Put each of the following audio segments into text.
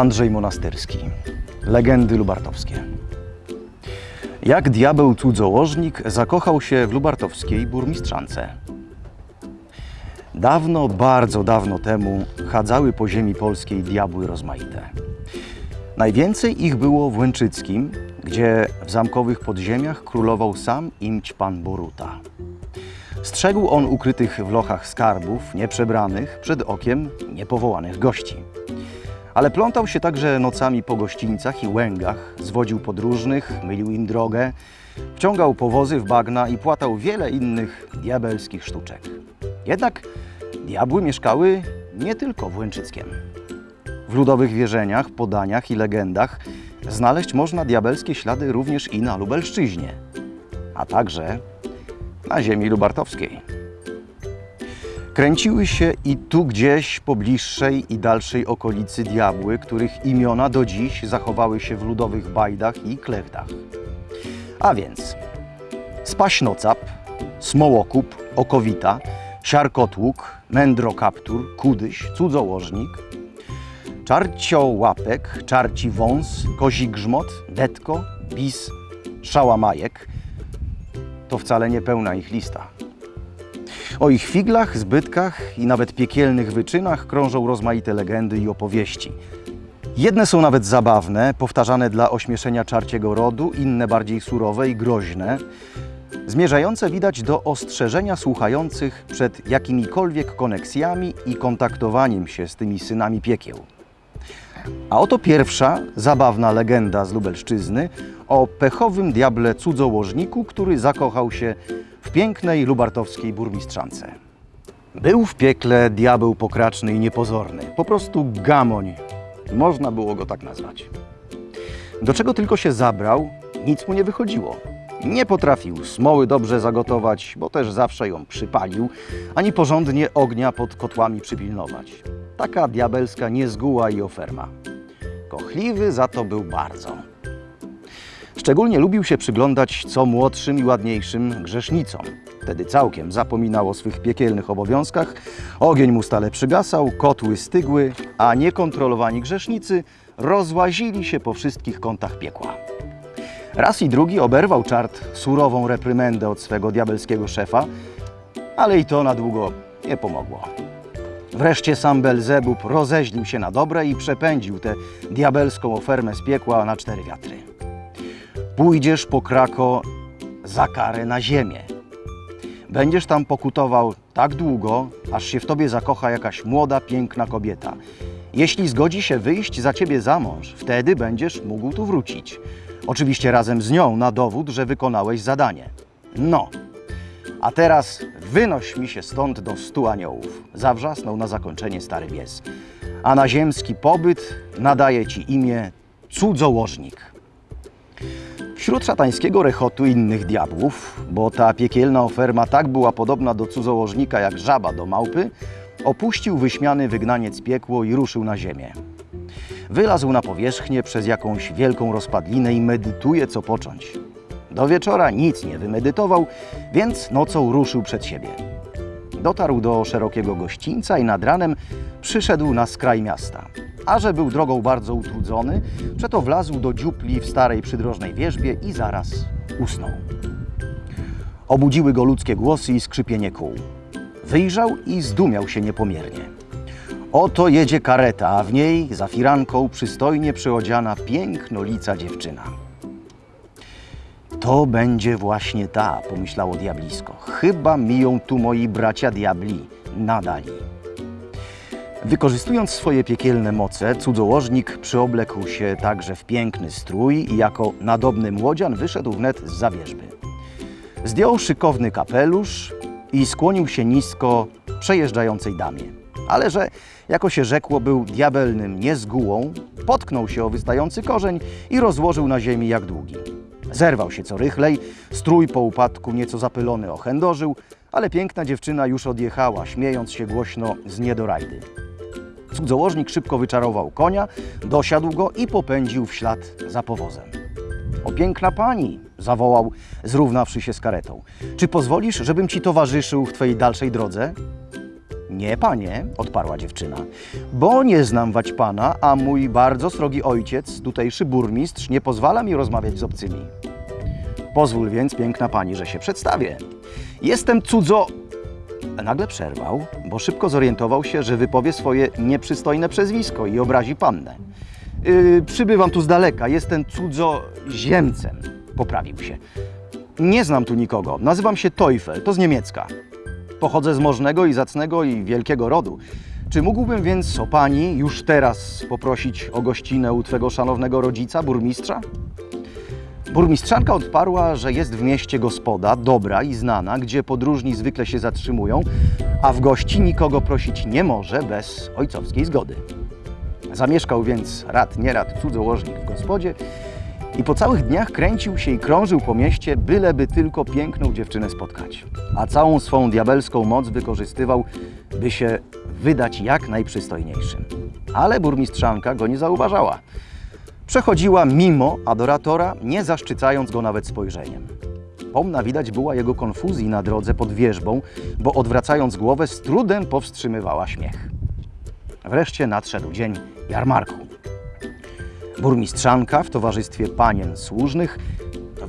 Andrzej Monasterski. Legendy lubartowskie. Jak diabeł cudzołożnik zakochał się w lubartowskiej burmistrzance. Dawno, bardzo dawno temu chadzały po ziemi polskiej diabły rozmaite. Najwięcej ich było w Łęczyckim, gdzie w zamkowych podziemiach królował sam imć pan Boruta. Strzegł on ukrytych w lochach skarbów, nieprzebranych, przed okiem niepowołanych gości. Ale plątał się także nocami po gościńcach i łęgach, zwodził podróżnych, mylił im drogę, wciągał powozy w bagna i płatał wiele innych diabelskich sztuczek. Jednak diabły mieszkały nie tylko w Łęczyckiem. W ludowych wierzeniach, podaniach i legendach znaleźć można diabelskie ślady również i na Lubelszczyźnie, a także na ziemi lubartowskiej. Kręciły się i tu gdzieś po bliższej i dalszej okolicy diabły, których imiona do dziś zachowały się w ludowych bajdach i klechtach. A więc Spaśnocap, Smołokup, Okowita, Siarkotłuk, Mędrokaptur, Kudyś, Cudzołożnik, Czarciołapek, Czarci Wąs, Kozi Grzmot, Detko, Bis, Szałamajek. To wcale nie pełna ich lista. O ich figlach, zbytkach i nawet piekielnych wyczynach krążą rozmaite legendy i opowieści. Jedne są nawet zabawne, powtarzane dla ośmieszenia czarciego rodu, inne bardziej surowe i groźne, zmierzające widać do ostrzeżenia słuchających przed jakimikolwiek koneksjami i kontaktowaniem się z tymi synami piekieł. A oto pierwsza zabawna legenda z Lubelszczyzny o pechowym diable cudzołożniku, który zakochał się w pięknej lubartowskiej burmistrzance. Był w piekle diabeł pokraczny i niepozorny, po prostu gamoń, można było go tak nazwać. Do czego tylko się zabrał, nic mu nie wychodziło. Nie potrafił smoły dobrze zagotować, bo też zawsze ją przypalił, ani porządnie ognia pod kotłami przypilnować. Taka diabelska niezguła i oferma. Kochliwy za to był bardzo. Szczególnie lubił się przyglądać co młodszym i ładniejszym grzesznicom. Wtedy całkiem zapominał o swych piekielnych obowiązkach, ogień mu stale przygasał, kotły stygły, a niekontrolowani grzesznicy rozłazili się po wszystkich kątach piekła. Raz i drugi oberwał czart surową reprymendę od swego diabelskiego szefa, ale i to na długo nie pomogło. Wreszcie sam Belzebub rozeźlił się na dobre i przepędził tę diabelską ofermę z piekła na cztery wiatry. Pójdziesz po krako za karę na ziemię. Będziesz tam pokutował tak długo, aż się w tobie zakocha jakaś młoda, piękna kobieta. Jeśli zgodzi się wyjść za ciebie za mąż, wtedy będziesz mógł tu wrócić. Oczywiście razem z nią na dowód, że wykonałeś zadanie. No, a teraz wynoś mi się stąd do stu aniołów. Zawrzasnął na zakończenie stary pies. A na ziemski pobyt nadaje ci imię cudzołożnik. Wśród szatańskiego rechotu innych diabłów, bo ta piekielna oferma tak była podobna do cudzołożnika jak żaba do małpy, opuścił wyśmiany wygnaniec piekło i ruszył na ziemię. Wylazł na powierzchnię przez jakąś wielką rozpadlinę i medytuje, co począć. Do wieczora nic nie wymedytował, więc nocą ruszył przed siebie. Dotarł do szerokiego gościńca i nad ranem przyszedł na skraj miasta. A że był drogą bardzo utrudzony, przeto wlazł do dziupli w starej przydrożnej wierzbie i zaraz usnął. Obudziły go ludzkie głosy i skrzypienie kół. Wyjrzał i zdumiał się niepomiernie. Oto jedzie kareta, a w niej za firanką przystojnie przyodziana pięknolica dziewczyna. To będzie właśnie ta, pomyślało diablisko. Chyba miją tu moi bracia diabli, nadali. Wykorzystując swoje piekielne moce, cudzołożnik przyoblekł się także w piękny strój i jako nadobny młodzian wyszedł wnet z zawierzby. Zdjął szykowny kapelusz i skłonił się nisko przejeżdżającej damie. Ale że, jako się rzekło, był diabelnym niezgułą, potknął się o wystający korzeń i rozłożył na ziemi jak długi. Zerwał się co rychlej, strój po upadku nieco zapylony ochędożył, ale piękna dziewczyna już odjechała, śmiejąc się głośno z niedorajdy. Cudzołożnik szybko wyczarował konia, dosiadł go i popędził w ślad za powozem. O piękna pani, zawołał, zrównawszy się z karetą. Czy pozwolisz, żebym ci towarzyszył w twojej dalszej drodze? Nie, panie, odparła dziewczyna, bo nie znam wać pana, a mój bardzo srogi ojciec, tutejszy burmistrz, nie pozwala mi rozmawiać z obcymi. Pozwól więc, piękna pani, że się przedstawię. Jestem cudzo... Nagle przerwał, bo szybko zorientował się, że wypowie swoje nieprzystojne przezwisko i obrazi pannę. Yy, przybywam tu z daleka, jestem cudzoziemcem, poprawił się. Nie znam tu nikogo, nazywam się Teufel, to z niemiecka. Pochodzę z możnego i zacnego i wielkiego rodu. Czy mógłbym więc o pani już teraz poprosić o gościnę u twego szanownego rodzica, burmistrza? Burmistrzanka odparła, że jest w mieście gospoda, dobra i znana, gdzie podróżni zwykle się zatrzymują, a w gości nikogo prosić nie może bez ojcowskiej zgody. Zamieszkał więc rad nierad cudzołożnik w gospodzie i po całych dniach kręcił się i krążył po mieście, byleby tylko piękną dziewczynę spotkać. A całą swą diabelską moc wykorzystywał, by się wydać jak najprzystojniejszym. Ale burmistrzanka go nie zauważała. Przechodziła mimo adoratora, nie zaszczycając go nawet spojrzeniem. Pomna widać była jego konfuzji na drodze pod wieżbą, bo odwracając głowę z trudem powstrzymywała śmiech. Wreszcie nadszedł dzień jarmarku. Burmistrzanka w towarzystwie panien służnych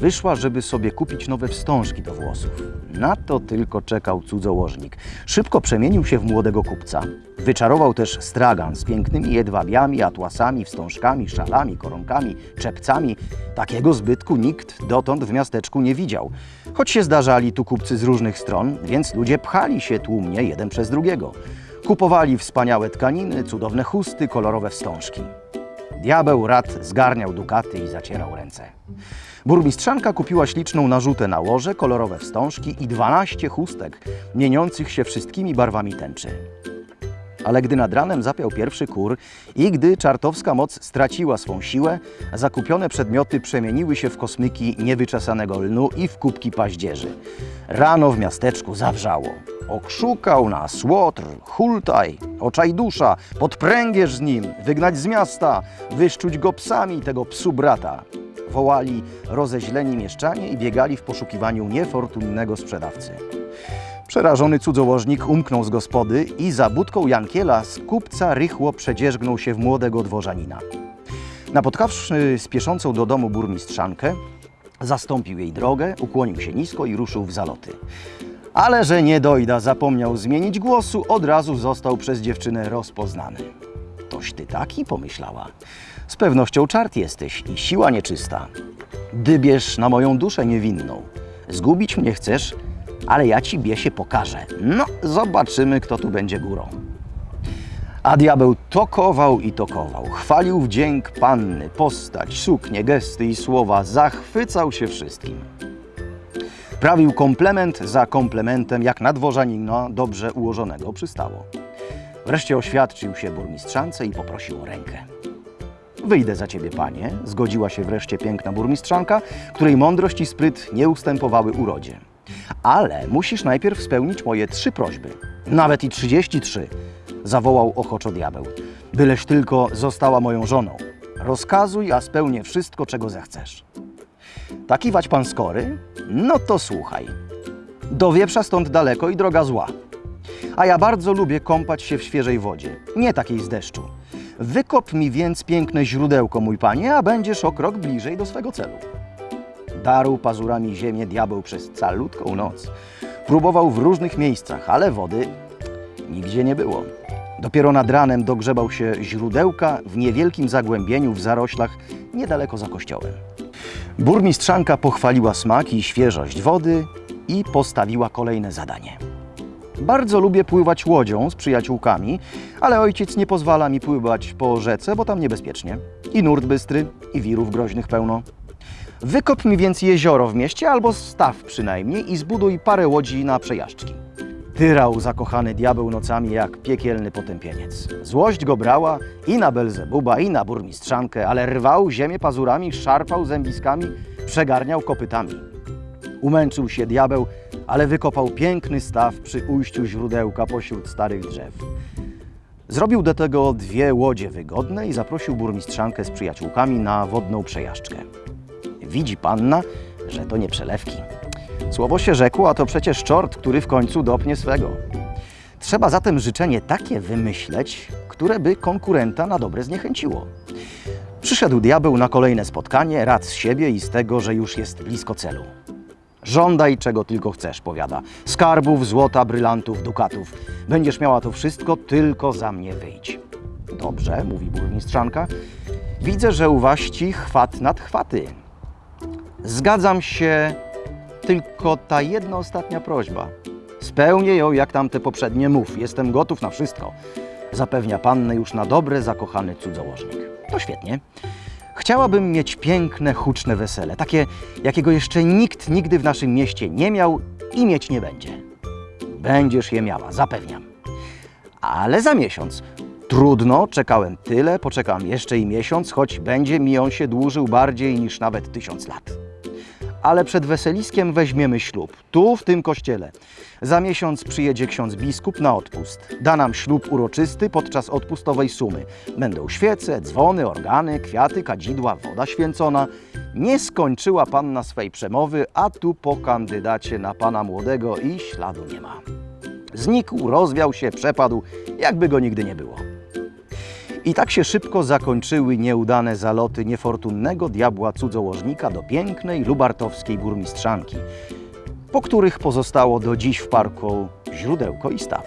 wyszła, żeby sobie kupić nowe wstążki do włosów. Na to tylko czekał cudzołożnik. Szybko przemienił się w młodego kupca. Wyczarował też stragan z pięknymi jedwabiami, atłasami, wstążkami, szalami, koronkami, czepcami. Takiego zbytku nikt dotąd w miasteczku nie widział. Choć się zdarzali tu kupcy z różnych stron, więc ludzie pchali się tłumnie jeden przez drugiego. Kupowali wspaniałe tkaniny, cudowne chusty, kolorowe wstążki. Diabeł rad zgarniał dukaty i zacierał ręce. Burmistrzanka kupiła śliczną narzutę na łoże, kolorowe wstążki i 12 chustek, mieniących się wszystkimi barwami tęczy. Ale gdy nad ranem zapiał pierwszy kur i gdy czartowska moc straciła swą siłę, zakupione przedmioty przemieniły się w kosmyki niewyczesanego lnu i w kubki paździerzy. Rano w miasteczku zawrzało. Okrzukał nas, łotr, hultaj, oczaj-dusza, podpręgierz z nim, wygnać z miasta, wyszczuć go psami tego psu brata. Wołali rozeźleni mieszczanie i biegali w poszukiwaniu niefortunnego sprzedawcy. Przerażony cudzołożnik umknął z gospody i za budką Jankiela z kupca rychło przedzierzgnął się w młodego dworzanina. Napotkawszy spieszącą do domu burmistrzankę, zastąpił jej drogę, ukłonił się nisko i ruszył w zaloty. Ale że nie dojda zapomniał zmienić głosu, od razu został przez dziewczynę rozpoznany. Toś ty taki, pomyślała. Z pewnością czart jesteś i siła nieczysta. Dybiesz na moją duszę niewinną. Zgubić mnie chcesz, ale ja ci biesie pokażę. No, zobaczymy, kto tu będzie górą. A diabeł tokował i tokował. Chwalił wdzięk panny, postać, suknie, gesty i słowa. Zachwycał się wszystkim. Prawił komplement za komplementem, jak na dworzanina dobrze ułożonego przystało. Wreszcie oświadczył się burmistrzance i poprosił o rękę. Wyjdę za ciebie, panie, zgodziła się wreszcie piękna burmistrzanka, której mądrość i spryt nie ustępowały urodzie. Ale musisz najpierw spełnić moje trzy prośby. Nawet i 33, zawołał ochoczo diabeł. Byleś tylko została moją żoną. Rozkazuj, a spełnię wszystko, czego zechcesz. Taki wać pan skory? No to słuchaj. Do wieprza stąd daleko i droga zła. A ja bardzo lubię kąpać się w świeżej wodzie, nie takiej z deszczu. Wykop mi więc piękne źródełko, mój panie, a będziesz o krok bliżej do swego celu. Darł pazurami ziemię diabeł przez calutką noc. Próbował w różnych miejscach, ale wody nigdzie nie było. Dopiero nad ranem dogrzebał się źródełka w niewielkim zagłębieniu w zaroślach niedaleko za kościołem. Burmistrzanka pochwaliła smak i świeżość wody i postawiła kolejne zadanie. Bardzo lubię pływać łodzią z przyjaciółkami, ale ojciec nie pozwala mi pływać po rzece, bo tam niebezpiecznie. I nurt bystry, i wirów groźnych pełno. Wykop mi więc jezioro w mieście, albo staw przynajmniej i zbuduj parę łodzi na przejażdżki. Tyrał zakochany diabeł nocami jak piekielny potępieniec. Złość go brała i na Belzebuba, i na burmistrzankę, ale rwał ziemię pazurami, szarpał zębiskami, przegarniał kopytami. Umęczył się diabeł, ale wykopał piękny staw przy ujściu źródełka pośród starych drzew. Zrobił do tego dwie łodzie wygodne i zaprosił burmistrzankę z przyjaciółkami na wodną przejażdżkę. Widzi panna, że to nie przelewki. Słowo się rzekło, a to przecież czort, który w końcu dopnie swego. Trzeba zatem życzenie takie wymyśleć, które by konkurenta na dobre zniechęciło. Przyszedł diabeł na kolejne spotkanie, rad z siebie i z tego, że już jest blisko celu. Żądaj czego tylko chcesz, powiada. Skarbów, złota, brylantów, dukatów. Będziesz miała to wszystko, tylko za mnie wyjdź. Dobrze, mówi burmistrzanka. Widzę, że u waści chwat nad chwaty. Zgadzam się, tylko ta jedna ostatnia prośba. Spełnię ją jak tamte poprzednie mów. Jestem gotów na wszystko. Zapewnia pannę już na dobre zakochany cudzołożnik. To świetnie. Chciałabym mieć piękne, huczne wesele, takie, jakiego jeszcze nikt nigdy w naszym mieście nie miał i mieć nie będzie. Będziesz je miała, zapewniam. Ale za miesiąc. Trudno, czekałem tyle, poczekam jeszcze i miesiąc, choć będzie mi on się dłużył bardziej niż nawet tysiąc lat. Ale przed weseliskiem weźmiemy ślub, tu w tym kościele. Za miesiąc przyjedzie ksiądz biskup na odpust. Da nam ślub uroczysty podczas odpustowej sumy. Będą świece, dzwony, organy, kwiaty, kadzidła, woda święcona. Nie skończyła panna swej przemowy, a tu po kandydacie na pana młodego i śladu nie ma. Znikł, rozwiał się, przepadł, jakby go nigdy nie było. I tak się szybko zakończyły nieudane zaloty niefortunnego diabła cudzołożnika do pięknej lubartowskiej burmistrzanki, po których pozostało do dziś w parku źródełko i staw.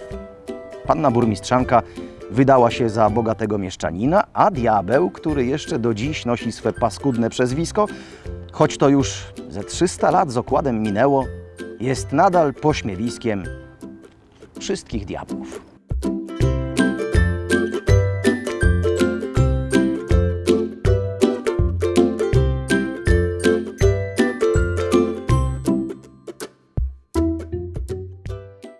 Panna burmistrzanka wydała się za bogatego mieszczanina, a diabeł, który jeszcze do dziś nosi swe paskudne przezwisko, choć to już ze 300 lat z okładem minęło, jest nadal pośmiewiskiem wszystkich diabłów.